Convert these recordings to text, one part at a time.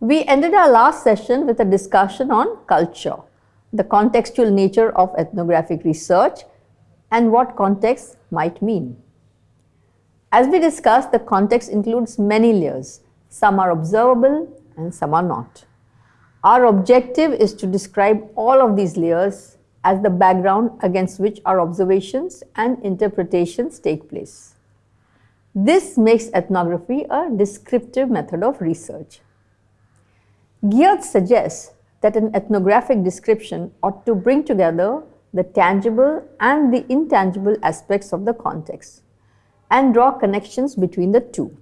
We ended our last session with a discussion on culture, the contextual nature of ethnographic research and what context might mean. As we discussed, the context includes many layers. Some are observable and some are not. Our objective is to describe all of these layers as the background against which our observations and interpretations take place. This makes ethnography a descriptive method of research. Geertz suggests that an ethnographic description ought to bring together the tangible and the intangible aspects of the context and draw connections between the two.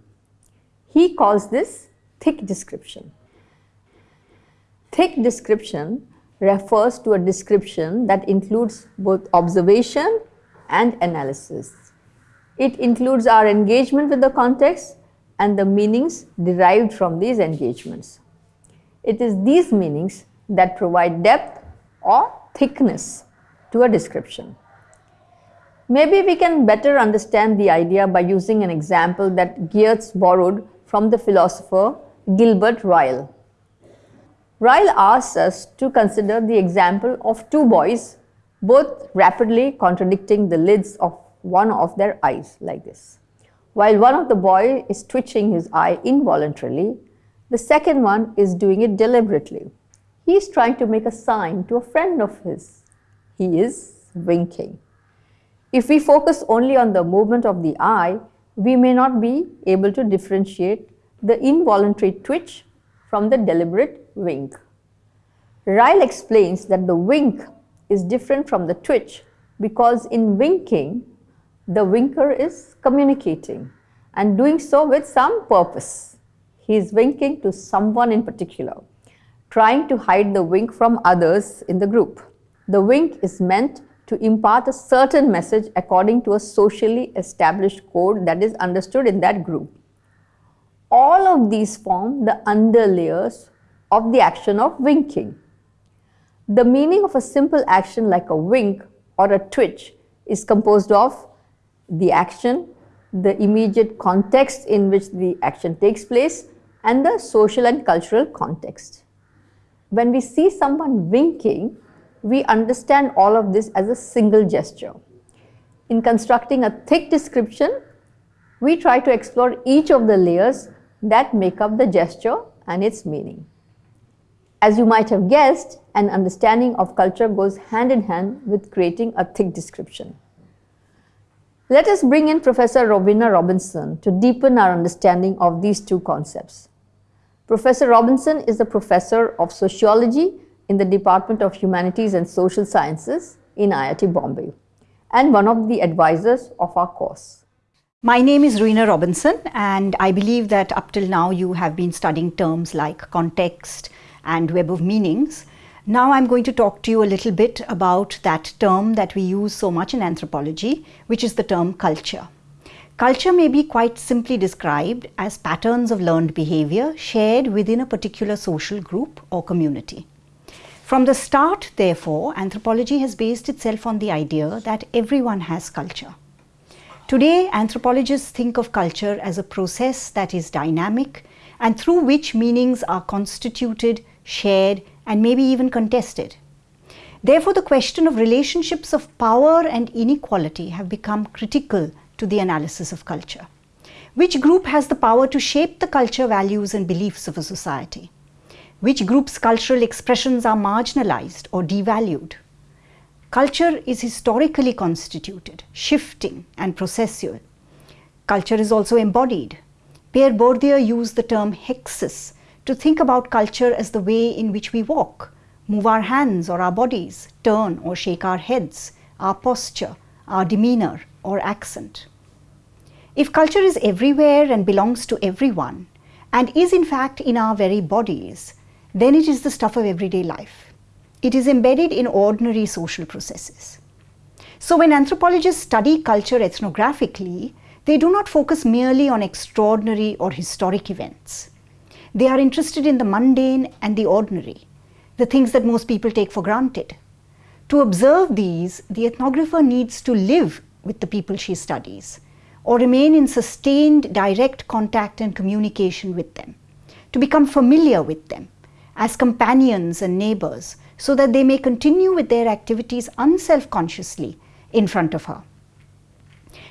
He calls this thick description. Thick description refers to a description that includes both observation and analysis. It includes our engagement with the context and the meanings derived from these engagements. It is these meanings that provide depth or thickness to a description. Maybe we can better understand the idea by using an example that Geertz borrowed from the philosopher Gilbert Ryle. Ryle asks us to consider the example of two boys both rapidly contradicting the lids of one of their eyes like this. While one of the boy is twitching his eye involuntarily, the second one is doing it deliberately. He is trying to make a sign to a friend of his. He is winking. If we focus only on the movement of the eye, we may not be able to differentiate the involuntary twitch from the deliberate wink. Ryle explains that the wink is different from the twitch because in winking, the winker is communicating and doing so with some purpose. He is winking to someone in particular, trying to hide the wink from others in the group. The wink is meant to impart a certain message according to a socially established code that is understood in that group. All of these form the underlayers of the action of winking. The meaning of a simple action like a wink or a twitch is composed of the action, the immediate context in which the action takes place, and the social and cultural context. When we see someone winking, we understand all of this as a single gesture. In constructing a thick description, we try to explore each of the layers that make up the gesture and its meaning. As you might have guessed, an understanding of culture goes hand in hand with creating a thick description. Let us bring in Professor Rowena Robinson to deepen our understanding of these two concepts. Professor Robinson is a professor of sociology in the Department of Humanities and Social Sciences in IIT Bombay and one of the advisors of our course. My name is Rowena Robinson and I believe that up till now you have been studying terms like context and web of meanings. Now I'm going to talk to you a little bit about that term that we use so much in anthropology, which is the term culture. Culture may be quite simply described as patterns of learned behavior shared within a particular social group or community. From the start, therefore, anthropology has based itself on the idea that everyone has culture. Today, anthropologists think of culture as a process that is dynamic and through which meanings are constituted, shared and maybe even contested. Therefore, the question of relationships of power and inequality have become critical to the analysis of culture. Which group has the power to shape the culture, values and beliefs of a society? which group's cultural expressions are marginalized or devalued. Culture is historically constituted, shifting and processual. Culture is also embodied. Pierre Bourdieu used the term hexis to think about culture as the way in which we walk, move our hands or our bodies, turn or shake our heads, our posture, our demeanor or accent. If culture is everywhere and belongs to everyone, and is in fact in our very bodies, then it is the stuff of everyday life. It is embedded in ordinary social processes. So when anthropologists study culture ethnographically, they do not focus merely on extraordinary or historic events. They are interested in the mundane and the ordinary, the things that most people take for granted. To observe these, the ethnographer needs to live with the people she studies or remain in sustained direct contact and communication with them to become familiar with them as companions and neighbors so that they may continue with their activities unself-consciously in front of her.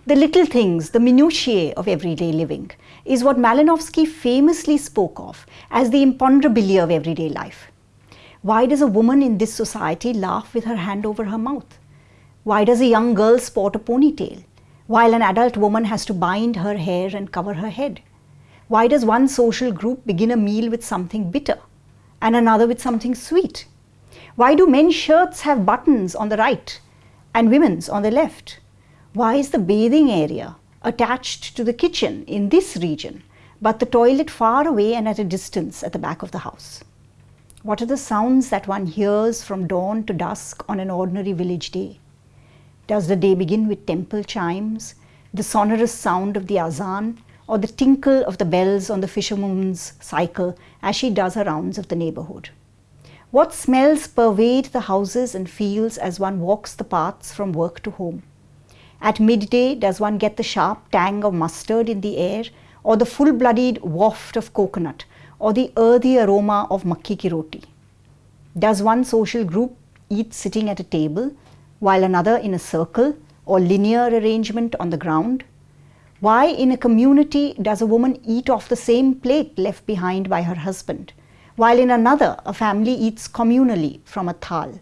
The little things, the minutiae of everyday living is what Malinowski famously spoke of as the imponderabilia of everyday life. Why does a woman in this society laugh with her hand over her mouth? Why does a young girl sport a ponytail while an adult woman has to bind her hair and cover her head? Why does one social group begin a meal with something bitter and another with something sweet? Why do men's shirts have buttons on the right and women's on the left? Why is the bathing area attached to the kitchen in this region, but the toilet far away and at a distance at the back of the house? What are the sounds that one hears from dawn to dusk on an ordinary village day? Does the day begin with temple chimes, the sonorous sound of the azan, or the tinkle of the bells on the fisherwoman's cycle as she does her rounds of the neighborhood? What smells pervade the houses and fields as one walks the paths from work to home? At midday, does one get the sharp tang of mustard in the air, or the full-blooded waft of coconut, or the earthy aroma of makki ki roti? Does one social group eat sitting at a table, while another in a circle or linear arrangement on the ground? Why in a community does a woman eat off the same plate left behind by her husband, while in another a family eats communally from a thal?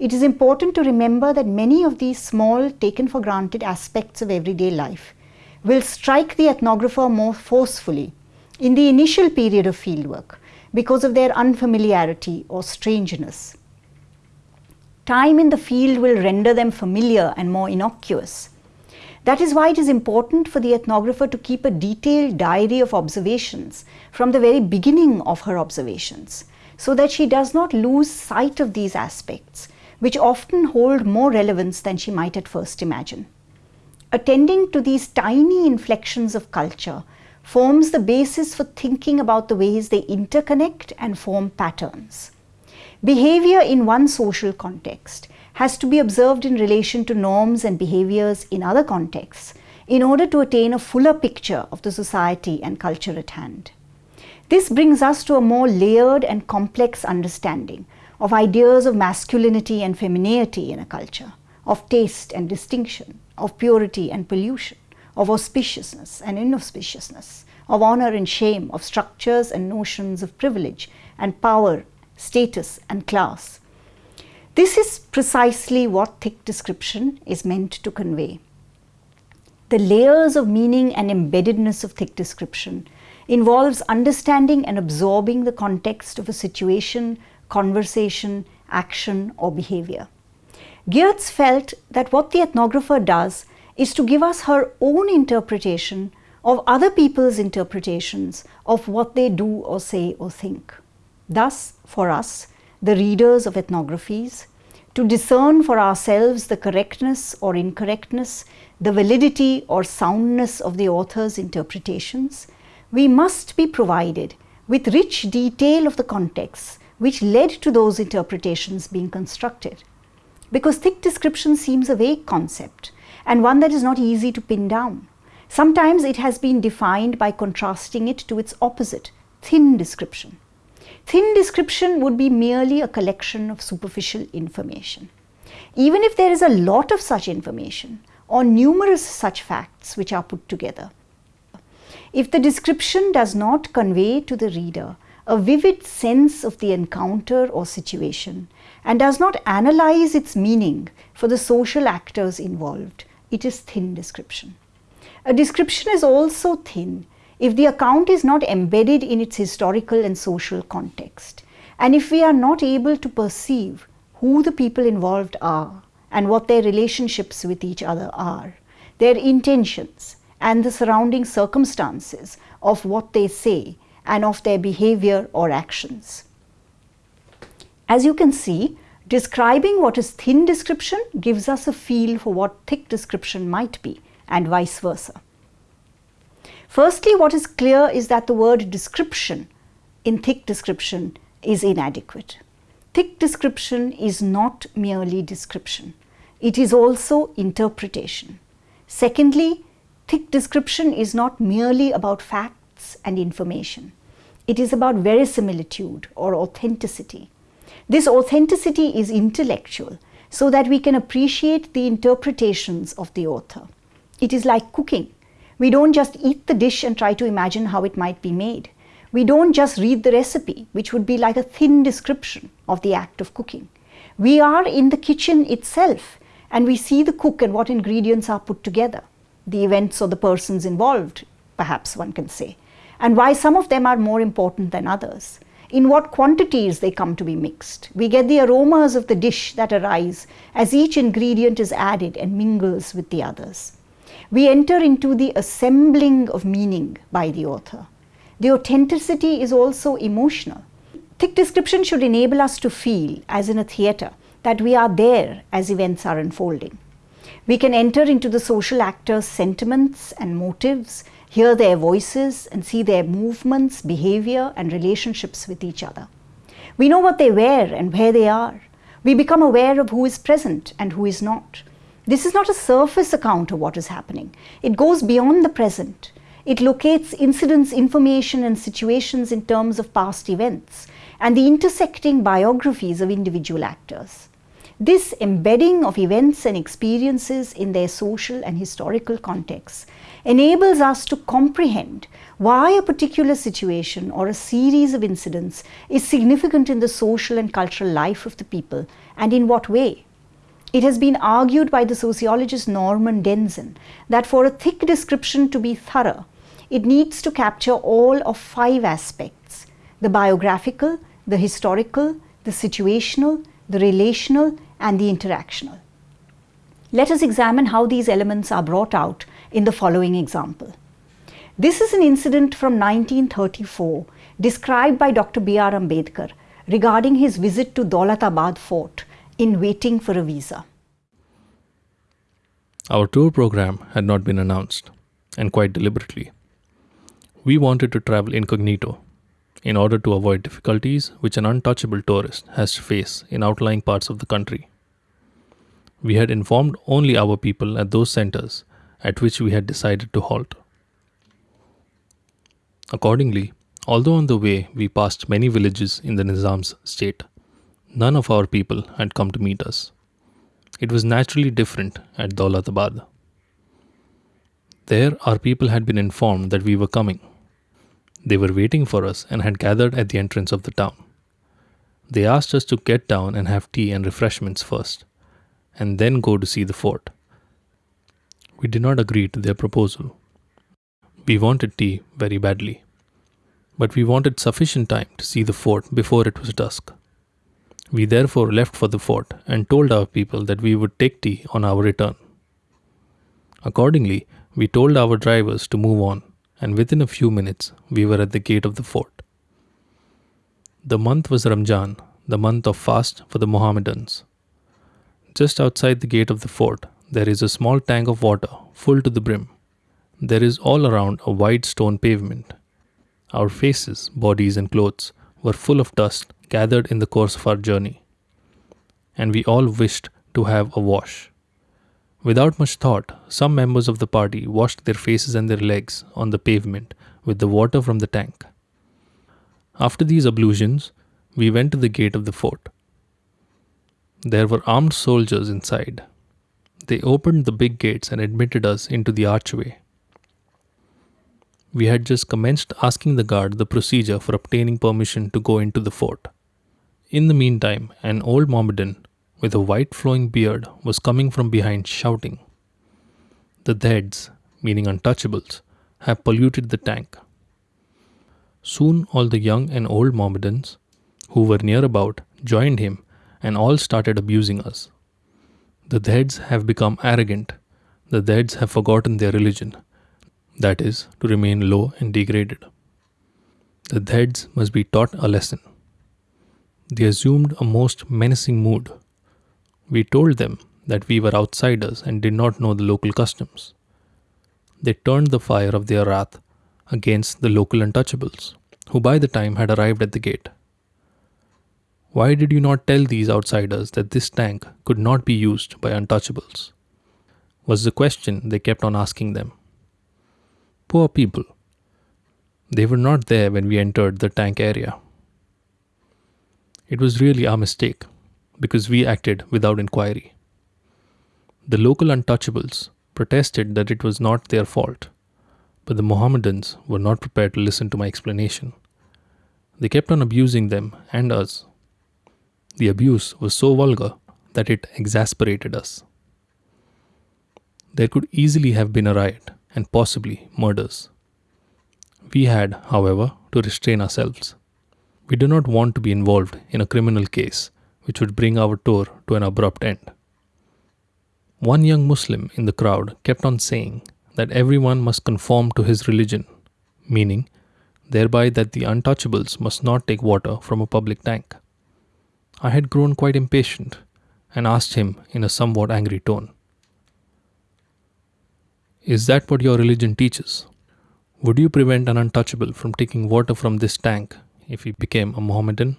It is important to remember that many of these small, taken for granted aspects of everyday life will strike the ethnographer more forcefully in the initial period of fieldwork because of their unfamiliarity or strangeness. Time in the field will render them familiar and more innocuous. That is why it is important for the ethnographer to keep a detailed diary of observations from the very beginning of her observations, so that she does not lose sight of these aspects, which often hold more relevance than she might at first imagine. Attending to these tiny inflections of culture forms the basis for thinking about the ways they interconnect and form patterns. Behavior in one social context has to be observed in relation to norms and behaviors in other contexts in order to attain a fuller picture of the society and culture at hand. This brings us to a more layered and complex understanding of ideas of masculinity and femininity in a culture, of taste and distinction, of purity and pollution, of auspiciousness and inauspiciousness, of honor and shame, of structures and notions of privilege and power status and class. This is precisely what thick description is meant to convey. The layers of meaning and embeddedness of thick description involves understanding and absorbing the context of a situation, conversation, action or behavior. Geertz felt that what the ethnographer does is to give us her own interpretation of other people's interpretations of what they do or say or think. Thus, for us, the readers of ethnographies, to discern for ourselves the correctness or incorrectness, the validity or soundness of the author's interpretations, we must be provided with rich detail of the context which led to those interpretations being constructed. Because thick description seems a vague concept and one that is not easy to pin down. Sometimes it has been defined by contrasting it to its opposite, thin description. Thin description would be merely a collection of superficial information. Even if there is a lot of such information or numerous such facts which are put together, if the description does not convey to the reader a vivid sense of the encounter or situation and does not analyze its meaning for the social actors involved, it is thin description. A description is also thin if the account is not embedded in its historical and social context, and if we are not able to perceive who the people involved are and what their relationships with each other are, their intentions and the surrounding circumstances of what they say and of their behavior or actions. As you can see, describing what is thin description gives us a feel for what thick description might be and vice versa. Firstly, what is clear is that the word description in thick description is inadequate. Thick description is not merely description. It is also interpretation. Secondly, thick description is not merely about facts and information. It is about verisimilitude or authenticity. This authenticity is intellectual so that we can appreciate the interpretations of the author. It is like cooking. We don't just eat the dish and try to imagine how it might be made. We don't just read the recipe, which would be like a thin description of the act of cooking. We are in the kitchen itself and we see the cook and what ingredients are put together, the events or the persons involved, perhaps one can say, and why some of them are more important than others, in what quantities they come to be mixed. We get the aromas of the dish that arise as each ingredient is added and mingles with the others. We enter into the assembling of meaning by the author. The authenticity is also emotional. Thick description should enable us to feel, as in a theatre, that we are there as events are unfolding. We can enter into the social actors' sentiments and motives, hear their voices, and see their movements, behavior, and relationships with each other. We know what they wear and where they are. We become aware of who is present and who is not. This is not a surface account of what is happening. It goes beyond the present. It locates incidents, information, and situations in terms of past events and the intersecting biographies of individual actors. This embedding of events and experiences in their social and historical contexts enables us to comprehend why a particular situation or a series of incidents is significant in the social and cultural life of the people and in what way. It has been argued by the sociologist Norman Denzin that for a thick description to be thorough, it needs to capture all of five aspects the biographical, the historical, the situational, the relational, and the interactional. Let us examine how these elements are brought out in the following example. This is an incident from 1934 described by Dr. B.R. Ambedkar regarding his visit to Daulatabad fort in waiting for a visa. Our tour program had not been announced, and quite deliberately. We wanted to travel incognito in order to avoid difficulties which an untouchable tourist has to face in outlying parts of the country. We had informed only our people at those centers at which we had decided to halt. Accordingly, although on the way we passed many villages in the Nizam's state, none of our people had come to meet us. It was naturally different at Daulatabad. There, our people had been informed that we were coming they were waiting for us and had gathered at the entrance of the town. They asked us to get down and have tea and refreshments first, and then go to see the fort. We did not agree to their proposal. We wanted tea very badly, but we wanted sufficient time to see the fort before it was dusk. We therefore left for the fort and told our people that we would take tea on our return. Accordingly, we told our drivers to move on and within a few minutes we were at the gate of the fort. The month was Ramjan, the month of fast for the Mohammedans. Just outside the gate of the fort, there is a small tank of water full to the brim. There is all around a wide stone pavement. Our faces, bodies, and clothes were full of dust gathered in the course of our journey, and we all wished to have a wash. Without much thought, some members of the party washed their faces and their legs on the pavement with the water from the tank. After these ablutions, we went to the gate of the fort. There were armed soldiers inside. They opened the big gates and admitted us into the archway. We had just commenced asking the guard the procedure for obtaining permission to go into the fort. In the meantime, an old Mohammedan with a white flowing beard was coming from behind shouting. The dheds, meaning untouchables, have polluted the tank. Soon all the young and old Mohammedans who were near about joined him and all started abusing us. The dheds have become arrogant. The dheds have forgotten their religion, that is, to remain low and degraded. The dheds must be taught a lesson. They assumed a most menacing mood we told them that we were outsiders and did not know the local customs. They turned the fire of their wrath against the local untouchables, who by the time had arrived at the gate. Why did you not tell these outsiders that this tank could not be used by untouchables? was the question they kept on asking them. Poor people. They were not there when we entered the tank area. It was really our mistake because we acted without inquiry. The local untouchables protested that it was not their fault, but the Mohammedans were not prepared to listen to my explanation. They kept on abusing them and us. The abuse was so vulgar that it exasperated us. There could easily have been a riot and possibly murders. We had, however, to restrain ourselves. We do not want to be involved in a criminal case which would bring our tour to an abrupt end. One young Muslim in the crowd kept on saying that everyone must conform to his religion, meaning thereby that the untouchables must not take water from a public tank. I had grown quite impatient and asked him in a somewhat angry tone Is that what your religion teaches? Would you prevent an untouchable from taking water from this tank if he became a Mohammedan?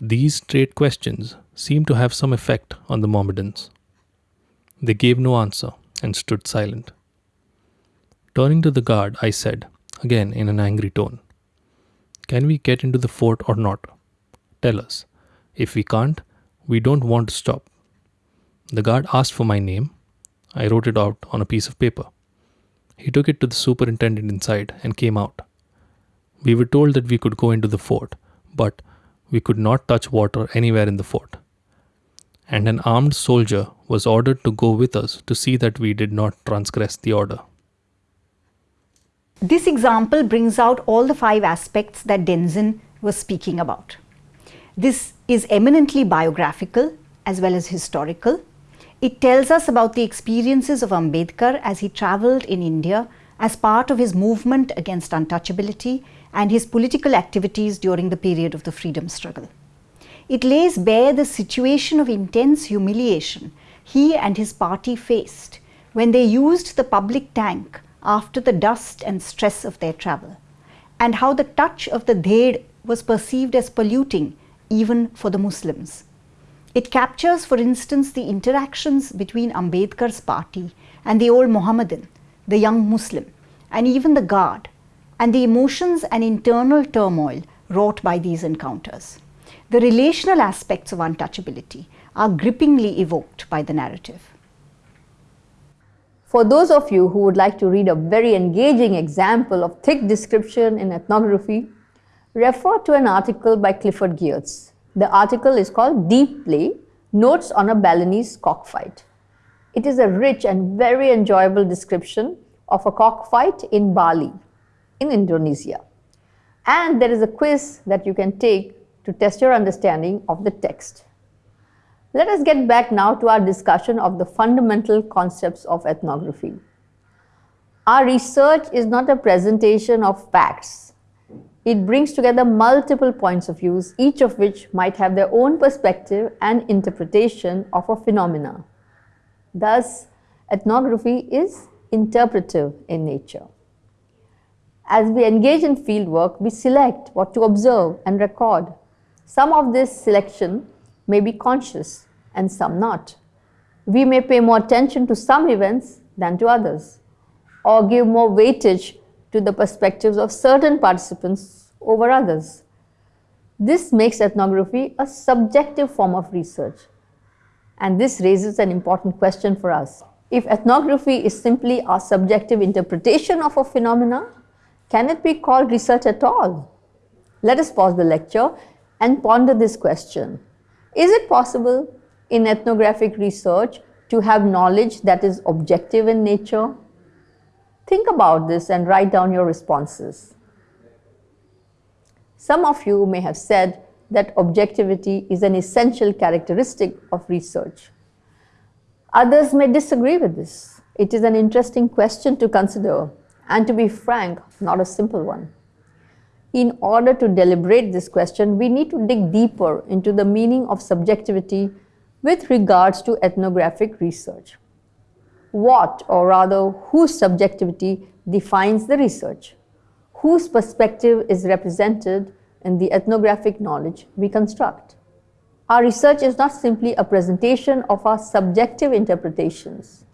These straight questions seemed to have some effect on the Mohammedans. They gave no answer and stood silent. Turning to the guard, I said, again in an angry tone, Can we get into the fort or not? Tell us. If we can't, we don't want to stop. The guard asked for my name. I wrote it out on a piece of paper. He took it to the superintendent inside and came out. We were told that we could go into the fort, but we could not touch water anywhere in the fort. And an armed soldier was ordered to go with us to see that we did not transgress the order. This example brings out all the five aspects that Denzin was speaking about. This is eminently biographical as well as historical it tells us about the experiences of Ambedkar as he travelled in India as part of his movement against untouchability and his political activities during the period of the freedom struggle. It lays bare the situation of intense humiliation he and his party faced when they used the public tank after the dust and stress of their travel, and how the touch of the dhed was perceived as polluting even for the Muslims. It captures, for instance, the interactions between Ambedkar's party and the old Mohammedan, the young Muslim, and even the guard, and the emotions and internal turmoil wrought by these encounters. The relational aspects of untouchability are grippingly evoked by the narrative. For those of you who would like to read a very engaging example of thick description in ethnography, refer to an article by Clifford Geertz the article is called Deep Play Notes on a Balinese Cockfight. It is a rich and very enjoyable description of a cockfight in Bali, in Indonesia. And there is a quiz that you can take to test your understanding of the text. Let us get back now to our discussion of the fundamental concepts of ethnography. Our research is not a presentation of facts it brings together multiple points of views, each of which might have their own perspective and interpretation of a phenomena. Thus, ethnography is interpretive in nature. As we engage in fieldwork, we select what to observe and record. Some of this selection may be conscious and some not. We may pay more attention to some events than to others or give more weightage to the perspectives of certain participants over others. This makes ethnography a subjective form of research. And this raises an important question for us. If ethnography is simply our subjective interpretation of a phenomena, can it be called research at all? Let us pause the lecture and ponder this question. Is it possible in ethnographic research to have knowledge that is objective in nature? Think about this and write down your responses. Some of you may have said that objectivity is an essential characteristic of research. Others may disagree with this. It is an interesting question to consider and to be frank, not a simple one. In order to deliberate this question, we need to dig deeper into the meaning of subjectivity with regards to ethnographic research what or rather whose subjectivity defines the research, whose perspective is represented in the ethnographic knowledge we construct. Our research is not simply a presentation of our subjective interpretations.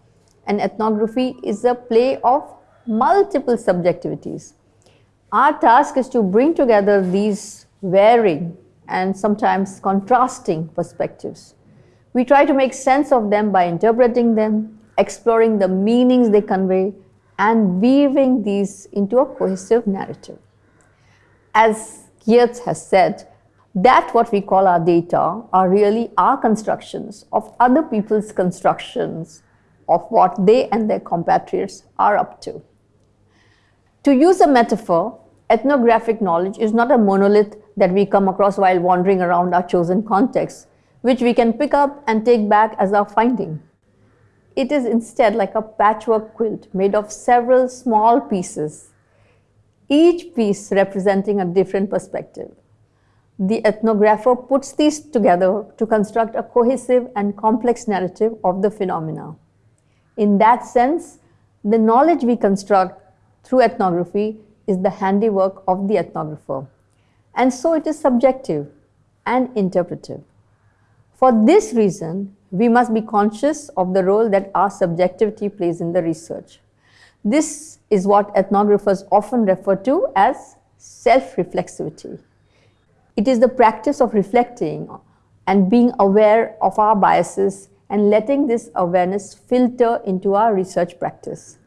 An ethnography is a play of multiple subjectivities Our task is to bring together these varying and sometimes contrasting perspectives. We try to make sense of them by interpreting them, exploring the meanings they convey, and weaving these into a cohesive narrative. As Geertz has said, that what we call our data are really our constructions of other people's constructions of what they and their compatriots are up to. To use a metaphor, ethnographic knowledge is not a monolith that we come across while wandering around our chosen context, which we can pick up and take back as our finding. It is instead like a patchwork quilt made of several small pieces, each piece representing a different perspective. The ethnographer puts these together to construct a cohesive and complex narrative of the phenomena. In that sense, the knowledge we construct through ethnography is the handiwork of the ethnographer. And so it is subjective and interpretive. For this reason, we must be conscious of the role that our subjectivity plays in the research. This is what ethnographers often refer to as self-reflexivity. It is the practice of reflecting and being aware of our biases and letting this awareness filter into our research practice.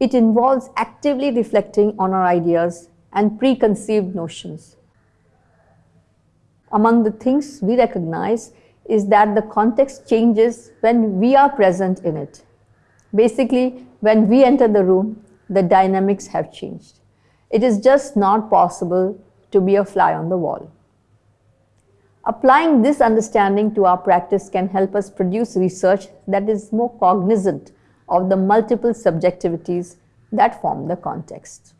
It involves actively reflecting on our ideas and preconceived notions. Among the things we recognize is that the context changes when we are present in it. Basically, when we enter the room, the dynamics have changed. It is just not possible to be a fly on the wall. Applying this understanding to our practice can help us produce research that is more cognizant of the multiple subjectivities that form the context.